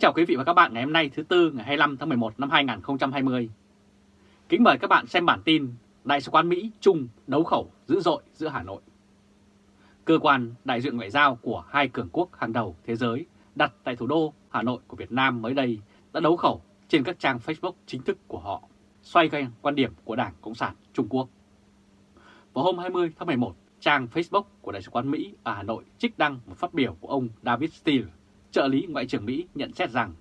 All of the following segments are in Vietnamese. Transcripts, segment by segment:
Kính chào quý vị và các bạn ngày hôm nay thứ Tư ngày 25 tháng 11 năm 2020. Kính mời các bạn xem bản tin Đại sứ quán Mỹ chung đấu khẩu dữ dội giữa Hà Nội. Cơ quan đại diện ngoại giao của hai cường quốc hàng đầu thế giới đặt tại thủ đô Hà Nội của Việt Nam mới đây đã đấu khẩu trên các trang Facebook chính thức của họ, xoay quanh quan điểm của Đảng Cộng sản Trung Quốc. Vào hôm 20 tháng 11, trang Facebook của Đại sứ quán Mỹ ở Hà Nội trích đăng một phát biểu của ông David Steele, trợ lý Ngoại trưởng Mỹ nhận xét rằng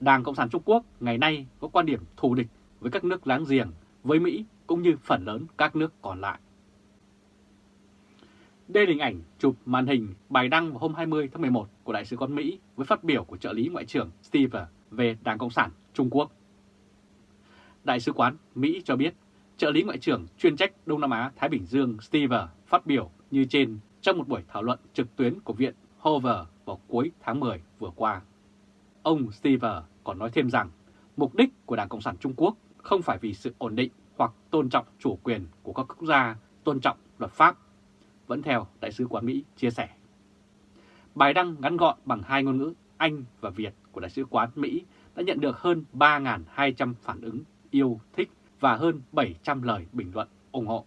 Đảng Cộng sản Trung Quốc ngày nay có quan điểm thù địch với các nước láng giềng, với Mỹ cũng như phần lớn các nước còn lại. Đây là hình ảnh chụp màn hình bài đăng vào hôm 20 tháng 11 của Đại sứ quán Mỹ với phát biểu của trợ lý Ngoại trưởng Steve về Đảng Cộng sản Trung Quốc. Đại sứ quán Mỹ cho biết trợ lý Ngoại trưởng chuyên trách Đông Nam Á Thái Bình Dương Steve phát biểu như trên trong một buổi thảo luận trực tuyến của Viện Hoover vào cuối tháng 10 vừa qua. Ông Stever còn nói thêm rằng mục đích của Đảng Cộng sản Trung Quốc không phải vì sự ổn định hoặc tôn trọng chủ quyền của các quốc gia, tôn trọng luật pháp, vẫn theo Đại sứ quán Mỹ chia sẻ. Bài đăng ngắn gọn bằng hai ngôn ngữ Anh và Việt của Đại sứ quán Mỹ đã nhận được hơn 3.200 phản ứng yêu thích và hơn 700 lời bình luận ủng hộ.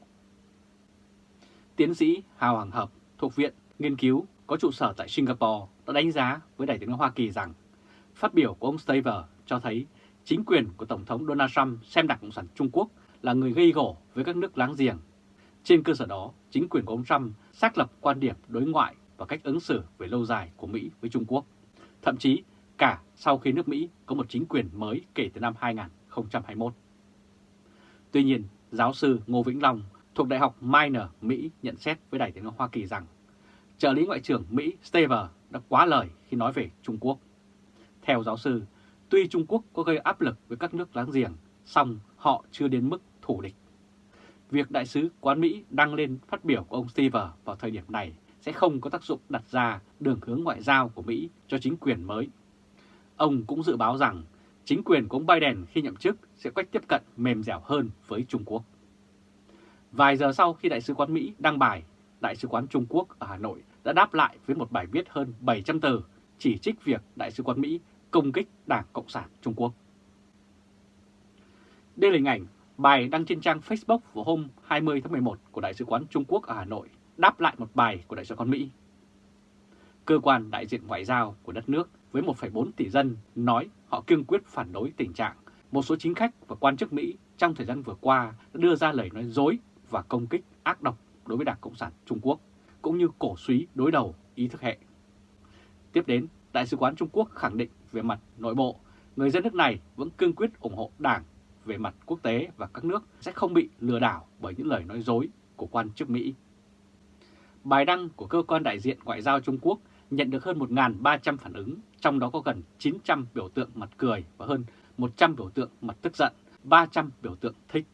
Tiến sĩ Hào Hoàng Hợp thuộc Viện Nghiên cứu có trụ sở tại Singapore đã đánh giá với Đại tướng Hoa Kỳ rằng phát biểu của ông Staver cho thấy chính quyền của Tổng thống Donald Trump xem Đảng Cộng sản Trung Quốc là người gây gổ với các nước láng giềng. Trên cơ sở đó, chính quyền của ông Trump xác lập quan điểm đối ngoại và cách ứng xử về lâu dài của Mỹ với Trung Quốc. Thậm chí cả sau khi nước Mỹ có một chính quyền mới kể từ năm 2021. Tuy nhiên, giáo sư Ngô Vĩnh Long thuộc Đại học Minor, Mỹ nhận xét với Đại tiếng Hoa Kỳ rằng trợ lý Ngoại trưởng Mỹ Staver đã quá lời khi nói về Trung Quốc. Theo giáo sư, tuy Trung Quốc có gây áp lực với các nước láng giềng, song họ chưa đến mức thủ địch. Việc đại sứ quán Mỹ đăng lên phát biểu của ông Stever vào thời điểm này sẽ không có tác dụng đặt ra đường hướng ngoại giao của Mỹ cho chính quyền mới. Ông cũng dự báo rằng chính quyền của ông Biden khi nhậm chức sẽ cách tiếp cận mềm dẻo hơn với Trung Quốc. Vài giờ sau khi Đại sứ quán Mỹ đăng bài, Đại sứ quán Trung Quốc ở Hà Nội đã đáp lại với một bài viết hơn 700 từ chỉ trích việc Đại sứ quán Mỹ công kích Đảng Cộng sản Trung Quốc. Đây là hình ảnh bài đăng trên trang Facebook vào hôm 20 tháng 11 của Đại sứ quán Trung Quốc ở Hà Nội đáp lại một bài của Đại sứ quán Mỹ. Cơ quan đại diện ngoại giao của đất nước với 1,4 tỷ dân nói họ kiên quyết phản đối tình trạng một số chính khách và quan chức Mỹ trong thời gian vừa qua đã đưa ra lời nói dối và công kích ác độc đối với Đảng Cộng sản Trung Quốc, cũng như cổ suý đối đầu ý thức hệ. Tiếp đến, Đại sứ quán Trung Quốc khẳng định về mặt nội bộ, người dân nước này vẫn cương quyết ủng hộ Đảng về mặt quốc tế và các nước sẽ không bị lừa đảo bởi những lời nói dối của quan chức Mỹ. Bài đăng của cơ quan đại diện ngoại giao Trung Quốc nhận được hơn 1.300 phản ứng, trong đó có gần 900 biểu tượng mặt cười và hơn 100 biểu tượng mặt tức giận, 300 biểu tượng thích.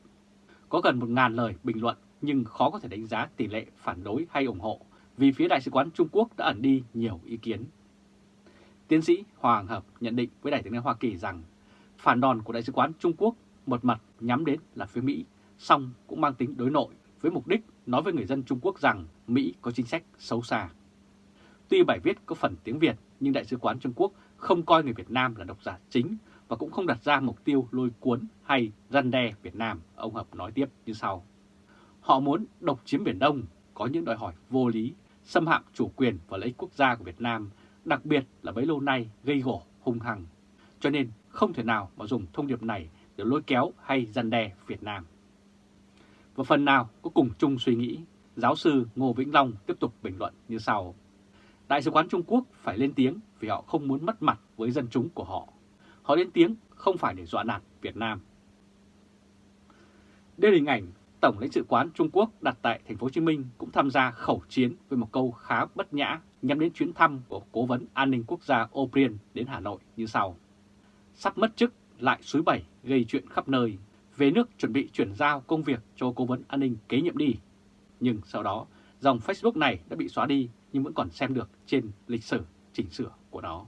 Có gần 1.000 lời bình luận nhưng khó có thể đánh giá tỷ lệ phản đối hay ủng hộ vì phía Đại sứ quán Trung Quốc đã ẩn đi nhiều ý kiến. Tiến sĩ Hoàng Hợp nhận định với Đại tướng Hoa Kỳ rằng phản đòn của Đại sứ quán Trung Quốc một mặt nhắm đến là phía Mỹ, song cũng mang tính đối nội với mục đích nói với người dân Trung Quốc rằng Mỹ có chính sách xấu xa. Tuy bài viết có phần tiếng Việt nhưng Đại sứ quán Trung Quốc không coi người Việt Nam là độc giả chính và cũng không đặt ra mục tiêu lôi cuốn hay răn đe Việt Nam, ông Hợp nói tiếp như sau. Họ muốn độc chiếm Biển Đông, có những đòi hỏi vô lý, xâm hạm chủ quyền và lợi ích quốc gia của Việt Nam, đặc biệt là bấy lâu nay gây gổ hung hăng. Cho nên không thể nào mà dùng thông điệp này để lôi kéo hay dằn đe Việt Nam. Và phần nào có cùng chung suy nghĩ, giáo sư Ngô Vĩnh Long tiếp tục bình luận như sau. Đại sứ quán Trung Quốc phải lên tiếng vì họ không muốn mất mặt với dân chúng của họ. Họ lên tiếng không phải để dọa nạt Việt Nam. Đây là hình ảnh Tổng lãnh sự quán Trung Quốc đặt tại thành phố Hồ Chí Minh cũng tham gia khẩu chiến với một câu khá bất nhã nhằm đến chuyến thăm của Cố vấn An ninh Quốc gia O'Brien đến Hà Nội như sau. Sắp mất chức lại suối bảy gây chuyện khắp nơi, về nước chuẩn bị chuyển giao công việc cho Cố vấn An ninh kế nhiệm đi. Nhưng sau đó, dòng Facebook này đã bị xóa đi nhưng vẫn còn xem được trên lịch sử chỉnh sửa của nó.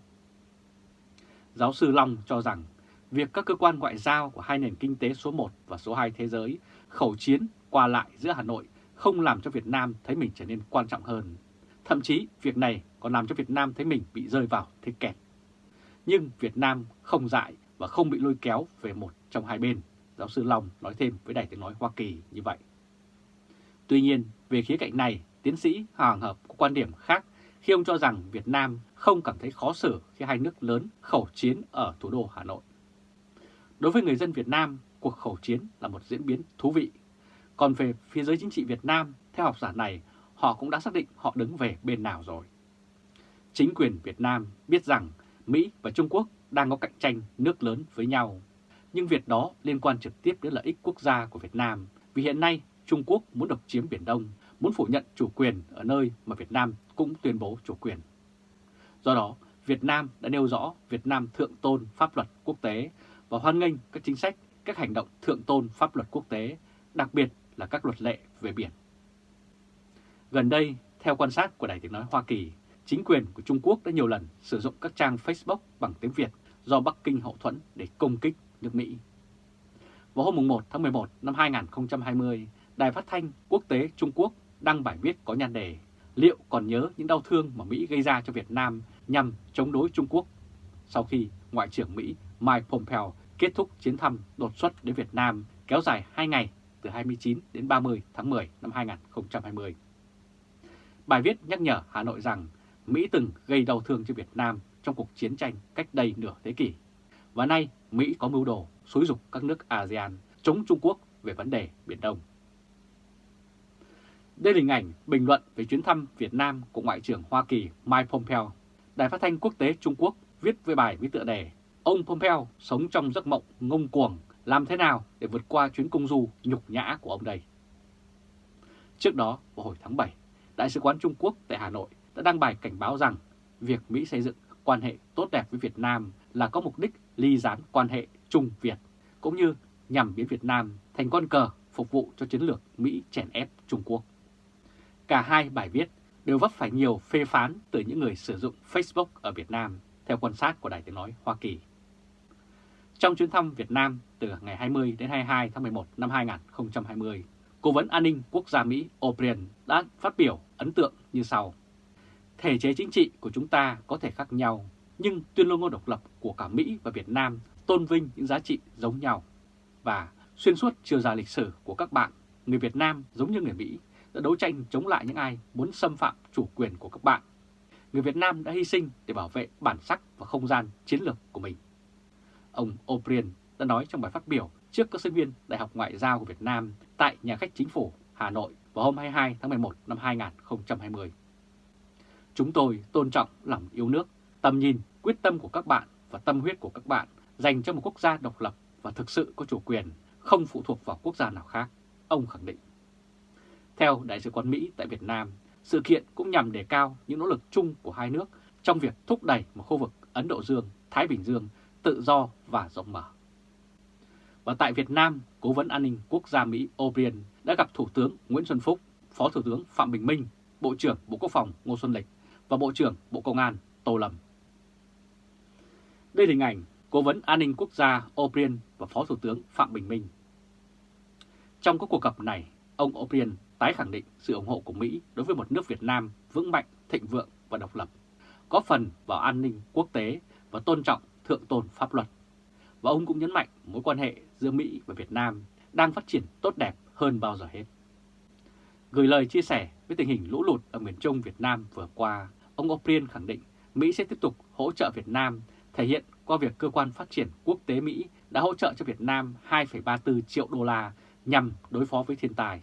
Giáo sư Long cho rằng việc các cơ quan ngoại giao của hai nền kinh tế số 1 và số 2 thế giới khẩu chiến qua lại giữa Hà Nội không làm cho Việt Nam thấy mình trở nên quan trọng hơn. Thậm chí việc này còn làm cho Việt Nam thấy mình bị rơi vào thế kẹt. nhưng Việt Nam không dại và không bị lôi kéo về một trong hai bên, giáo sư Long nói thêm với Đài Tiếng Nói Hoa Kỳ như vậy. Tuy nhiên, về khía cạnh này, tiến sĩ Hoàng Hợp có quan điểm khác khi ông cho rằng Việt Nam không cảm thấy khó xử khi hai nước lớn khẩu chiến ở thủ đô Hà Nội. Đối với người dân Việt Nam, cuộc khẩu chiến là một diễn biến thú vị. Còn về phía giới chính trị Việt Nam, theo học giả này, họ cũng đã xác định họ đứng về bên nào rồi. Chính quyền Việt Nam biết rằng Mỹ và Trung Quốc đang có cạnh tranh nước lớn với nhau. Nhưng việc đó liên quan trực tiếp đến lợi ích quốc gia của Việt Nam vì hiện nay Trung Quốc muốn độc chiếm Biển Đông, muốn phủ nhận chủ quyền ở nơi mà Việt Nam cũng tuyên bố chủ quyền. Do đó, Việt Nam đã nêu rõ Việt Nam thượng tôn pháp luật quốc tế và hoan nghênh các chính sách, các hành động thượng tôn pháp luật quốc tế, đặc biệt là các luật lệ về biển. Gần đây, theo quan sát của Đài Tiếng Nói Hoa Kỳ, chính quyền của Trung Quốc đã nhiều lần sử dụng các trang Facebook bằng tiếng Việt do Bắc Kinh hậu thuẫn để công kích nước Mỹ. Vào hôm 1 tháng 11 năm 2020, Đài Phát thanh Quốc tế Trung Quốc đăng bài viết có nhan đề Liệu còn nhớ những đau thương mà Mỹ gây ra cho Việt Nam nhằm chống đối Trung Quốc sau khi Ngoại trưởng Mỹ Mike Pompeo kết thúc chuyến thăm đột xuất đến Việt Nam kéo dài 2 ngày, từ 29 đến 30 tháng 10 năm 2020. Bài viết nhắc nhở Hà Nội rằng Mỹ từng gây đau thương cho Việt Nam trong cuộc chiến tranh cách đây nửa thế kỷ. Và nay, Mỹ có mưu đồ xúi dục các nước ASEAN chống Trung Quốc về vấn đề Biển Đông. Đây là hình ảnh bình luận về chuyến thăm Việt Nam của Ngoại trưởng Hoa Kỳ Mike Pompeo. Đài phát thanh quốc tế Trung Quốc viết với bài với tựa đề Ông Pompeo sống trong giấc mộng ngông cuồng, làm thế nào để vượt qua chuyến công du nhục nhã của ông đây? Trước đó, vào hồi tháng 7, Đại sứ quán Trung Quốc tại Hà Nội đã đăng bài cảnh báo rằng việc Mỹ xây dựng quan hệ tốt đẹp với Việt Nam là có mục đích ly gián quan hệ Trung-Việt, cũng như nhằm biến Việt Nam thành con cờ phục vụ cho chiến lược Mỹ chèn ép Trung Quốc. Cả hai bài viết đều vấp phải nhiều phê phán từ những người sử dụng Facebook ở Việt Nam, theo quan sát của Đài Tiếng Nói Hoa Kỳ. Trong chuyến thăm Việt Nam từ ngày 20 đến 22 tháng 11 năm 2020, Cố vấn An ninh Quốc gia Mỹ O'Brien đã phát biểu ấn tượng như sau. Thể chế chính trị của chúng ta có thể khác nhau, nhưng tuyên ngôn độc lập của cả Mỹ và Việt Nam tôn vinh những giá trị giống nhau. Và xuyên suốt chiều dài lịch sử của các bạn, người Việt Nam giống như người Mỹ đã đấu tranh chống lại những ai muốn xâm phạm chủ quyền của các bạn. Người Việt Nam đã hy sinh để bảo vệ bản sắc và không gian chiến lược của mình. Ông O'Brien đã nói trong bài phát biểu trước các sinh viên Đại học Ngoại giao của Việt Nam tại nhà khách chính phủ Hà Nội vào hôm 22 tháng 11 năm 2020. Chúng tôi tôn trọng lòng yêu nước, tầm nhìn, quyết tâm của các bạn và tâm huyết của các bạn dành cho một quốc gia độc lập và thực sự có chủ quyền, không phụ thuộc vào quốc gia nào khác, ông khẳng định. Theo Đại sứ quán Mỹ tại Việt Nam, sự kiện cũng nhằm đề cao những nỗ lực chung của hai nước trong việc thúc đẩy một khu vực Ấn Độ Dương-Thái Bình Dương tự do và rộng mở. Và tại Việt Nam, Cố vấn An ninh Quốc gia Mỹ O'Brien đã gặp Thủ tướng Nguyễn Xuân Phúc, Phó Thủ tướng Phạm Bình Minh, Bộ trưởng Bộ Quốc phòng Ngô Xuân Lịch và Bộ trưởng Bộ Công an Tô Lâm. Đây là hình ảnh Cố vấn An ninh Quốc gia O'Brien và Phó Thủ tướng Phạm Bình Minh. Trong các cuộc gặp này, ông O'Brien tái khẳng định sự ủng hộ của Mỹ đối với một nước Việt Nam vững mạnh, thịnh vượng và độc lập, có phần vào an ninh quốc tế và tôn trọng thượng tôn pháp luật. Và ông cũng nhấn mạnh mối quan hệ giữa Mỹ và Việt Nam đang phát triển tốt đẹp hơn bao giờ hết. Gửi lời chia sẻ với tình hình lũ lụt ở miền Trung Việt Nam vừa qua, ông O'Brien khẳng định Mỹ sẽ tiếp tục hỗ trợ Việt Nam, thể hiện qua việc Cơ quan Phát triển Quốc tế Mỹ đã hỗ trợ cho Việt Nam 2,34 triệu đô la nhằm đối phó với thiên tai.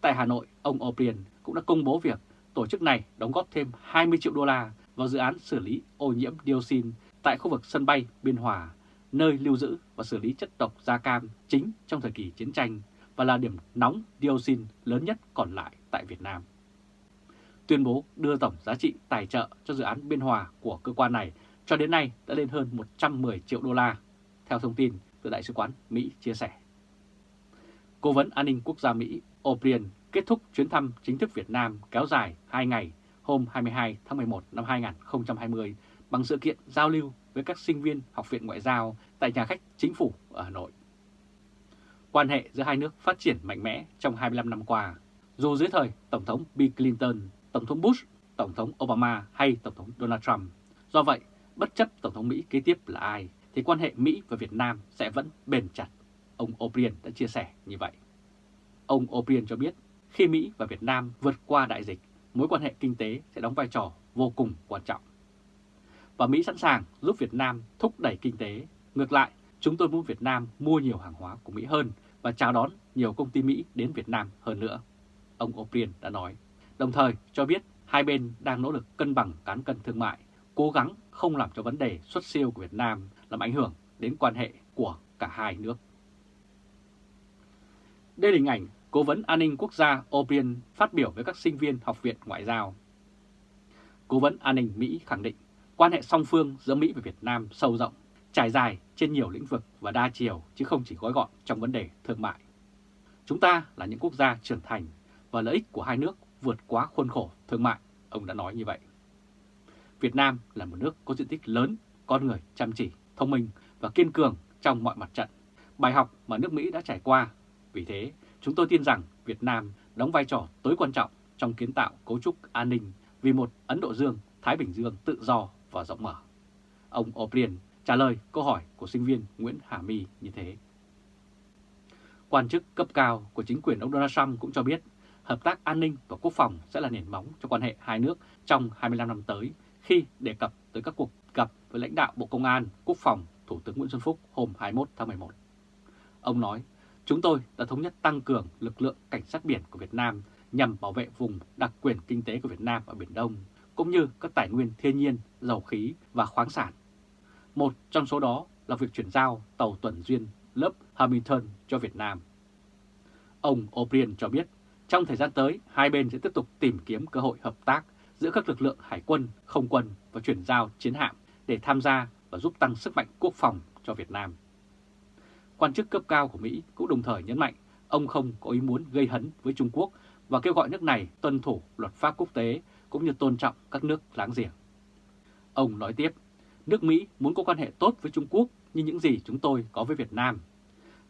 Tại Hà Nội, ông O'Brien cũng đã công bố việc tổ chức này đóng góp thêm 20 triệu đô la vào dự án xử lý ô nhiễm dioxin tại khu vực sân bay Biên Hòa, nơi lưu giữ và xử lý chất độc da cam chính trong thời kỳ chiến tranh và là điểm nóng dioxin lớn nhất còn lại tại Việt Nam. Tuyên bố đưa tổng giá trị tài trợ cho dự án Biên Hòa của cơ quan này cho đến nay đã lên hơn 110 triệu đô la, theo thông tin từ Đại sứ quán Mỹ chia sẻ. Cố vấn An ninh Quốc gia Mỹ O'Brien kết thúc chuyến thăm chính thức Việt Nam kéo dài 2 ngày hôm 22 tháng 11 năm 2020 bằng sự kiện giao lưu với các sinh viên Học viện Ngoại giao tại nhà khách chính phủ ở Hà Nội. Quan hệ giữa hai nước phát triển mạnh mẽ trong 25 năm qua, dù dưới thời Tổng thống Bill Clinton, Tổng thống Bush, Tổng thống Obama hay Tổng thống Donald Trump. Do vậy, bất chấp Tổng thống Mỹ kế tiếp là ai, thì quan hệ Mỹ và Việt Nam sẽ vẫn bền chặt. Ông O'Brien đã chia sẻ như vậy. Ông O'Brien cho biết, khi Mỹ và Việt Nam vượt qua đại dịch, mối quan hệ kinh tế sẽ đóng vai trò vô cùng quan trọng. Và Mỹ sẵn sàng giúp Việt Nam thúc đẩy kinh tế. Ngược lại, chúng tôi muốn Việt Nam mua nhiều hàng hóa của Mỹ hơn và chào đón nhiều công ty Mỹ đến Việt Nam hơn nữa. Ông O'Brien đã nói, đồng thời cho biết hai bên đang nỗ lực cân bằng cán cân thương mại, cố gắng không làm cho vấn đề xuất siêu của Việt Nam làm ảnh hưởng đến quan hệ của cả hai nước. Đây là hình ảnh Cố vấn An ninh Quốc gia O'Brien phát biểu với các sinh viên Học viện Ngoại giao. Cố vấn An ninh Mỹ khẳng định quan hệ song phương giữa Mỹ và Việt Nam sâu rộng, trải dài trên nhiều lĩnh vực và đa chiều chứ không chỉ gói gọn trong vấn đề thương mại. Chúng ta là những quốc gia trưởng thành và lợi ích của hai nước vượt quá khuôn khổ thương mại, ông đã nói như vậy. Việt Nam là một nước có diện tích lớn, con người chăm chỉ, thông minh và kiên cường trong mọi mặt trận. Bài học mà nước Mỹ đã trải qua. Vì thế, chúng tôi tin rằng Việt Nam đóng vai trò tối quan trọng trong kiến tạo cấu trúc an ninh vì một Ấn Độ Dương, Thái Bình Dương tự do và rộng mở. Ông O'Brien trả lời câu hỏi của sinh viên Nguyễn Hà My như thế. Quan chức cấp cao của chính quyền ông Donald Trump cũng cho biết hợp tác an ninh và quốc phòng sẽ là nền móng cho quan hệ hai nước trong 25 năm tới khi đề cập tới các cuộc gặp với lãnh đạo Bộ Công an, Quốc phòng, Thủ tướng Nguyễn Xuân Phúc hôm 21 tháng 11. Ông nói, chúng tôi đã thống nhất tăng cường lực lượng cảnh sát biển của Việt Nam nhằm bảo vệ vùng đặc quyền kinh tế của Việt Nam ở Biển Đông, cũng như các tài nguyên thiên nhiên, dầu khí và khoáng sản. Một trong số đó là việc chuyển giao tàu tuần duyên lớp Hamilton cho Việt Nam. Ông O'Brien cho biết, trong thời gian tới, hai bên sẽ tiếp tục tìm kiếm cơ hội hợp tác giữa các lực lượng hải quân, không quân và chuyển giao chiến hạm để tham gia và giúp tăng sức mạnh quốc phòng cho Việt Nam. Quan chức cấp cao của Mỹ cũng đồng thời nhấn mạnh ông không có ý muốn gây hấn với Trung Quốc và kêu gọi nước này tuân thủ luật pháp quốc tế cũng như tôn trọng các nước láng giềng. Ông nói tiếp, nước Mỹ muốn có quan hệ tốt với Trung Quốc như những gì chúng tôi có với Việt Nam.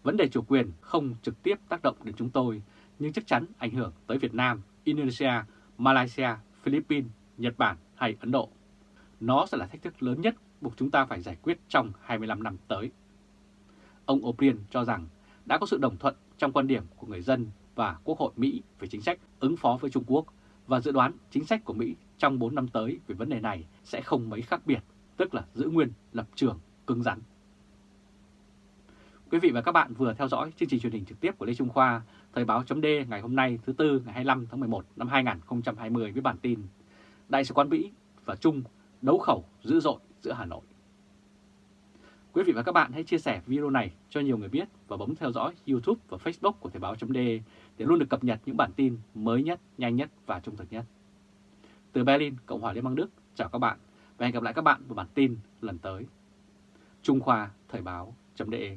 Vấn đề chủ quyền không trực tiếp tác động đến chúng tôi, nhưng chắc chắn ảnh hưởng tới Việt Nam, Indonesia, Malaysia, Philippines, Nhật Bản hay Ấn Độ. Nó sẽ là thách thức lớn nhất buộc chúng ta phải giải quyết trong 25 năm tới. Ông O'Brien cho rằng đã có sự đồng thuận trong quan điểm của người dân và Quốc hội Mỹ về chính sách ứng phó với Trung Quốc và dự đoán chính sách của Mỹ trong 4 năm tới về vấn đề này sẽ không mấy khác biệt, tức là giữ nguyên lập trường cứng rắn. Quý vị và các bạn vừa theo dõi chương trình truyền hình trực tiếp của Lê Trung Khoa, Thời báo chấm ngày hôm nay thứ Tư ngày 25 tháng 11 năm 2020 với bản tin Đại sứ quán Mỹ và Trung đấu khẩu dữ dội giữa Hà Nội. Quý vị và các bạn hãy chia sẻ video này cho nhiều người biết và bấm theo dõi YouTube và Facebook của Thời Báo .de để luôn được cập nhật những bản tin mới nhất, nhanh nhất và trung thực nhất. Từ Berlin, Cộng hòa Liên bang Đức, chào các bạn và hẹn gặp lại các bạn vào bản tin lần tới. Trung Khoa Thời Báo .de.